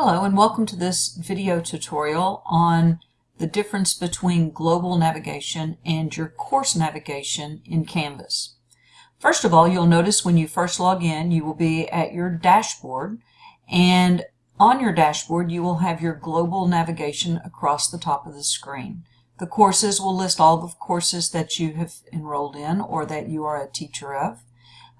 Hello and welcome to this video tutorial on the difference between global navigation and your course navigation in Canvas. First of all, you'll notice when you first log in, you will be at your dashboard and on your dashboard you will have your global navigation across the top of the screen. The courses will list all the courses that you have enrolled in or that you are a teacher of.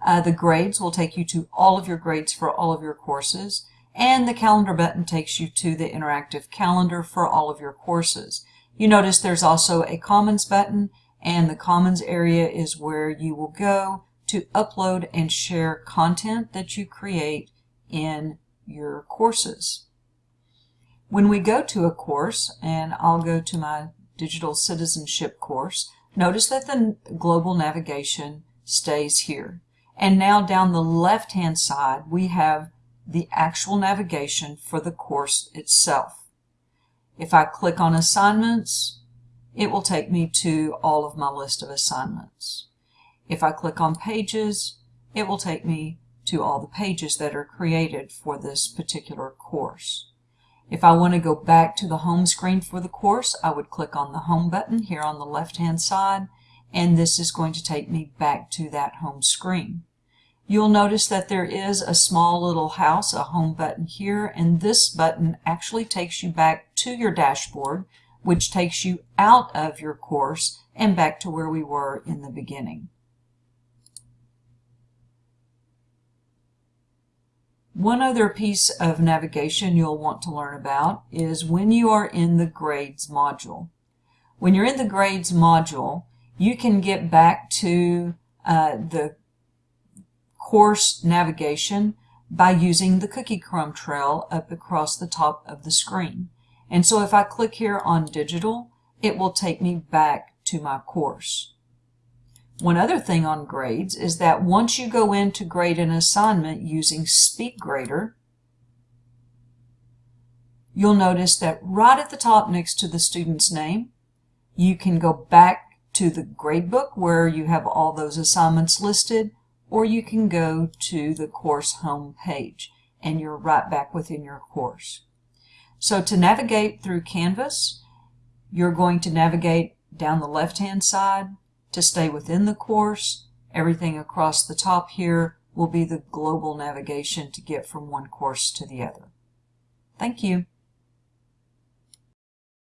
Uh, the grades will take you to all of your grades for all of your courses and the calendar button takes you to the interactive calendar for all of your courses. You notice there's also a Commons button and the Commons area is where you will go to upload and share content that you create in your courses. When we go to a course, and I'll go to my digital citizenship course, notice that the global navigation stays here. And now down the left hand side we have the actual navigation for the course itself. If I click on assignments, it will take me to all of my list of assignments. If I click on pages, it will take me to all the pages that are created for this particular course. If I want to go back to the home screen for the course, I would click on the home button here on the left hand side and this is going to take me back to that home screen. You'll notice that there is a small little house, a home button here, and this button actually takes you back to your dashboard, which takes you out of your course and back to where we were in the beginning. One other piece of navigation you'll want to learn about is when you are in the Grades module. When you're in the Grades module, you can get back to uh, the course navigation by using the cookie crumb trail up across the top of the screen. And so if I click here on digital, it will take me back to my course. One other thing on grades is that once you go in to grade an assignment using SpeedGrader, you'll notice that right at the top next to the student's name, you can go back to the gradebook where you have all those assignments listed or you can go to the course home page and you're right back within your course. So to navigate through Canvas, you're going to navigate down the left-hand side to stay within the course. Everything across the top here will be the global navigation to get from one course to the other. Thank you.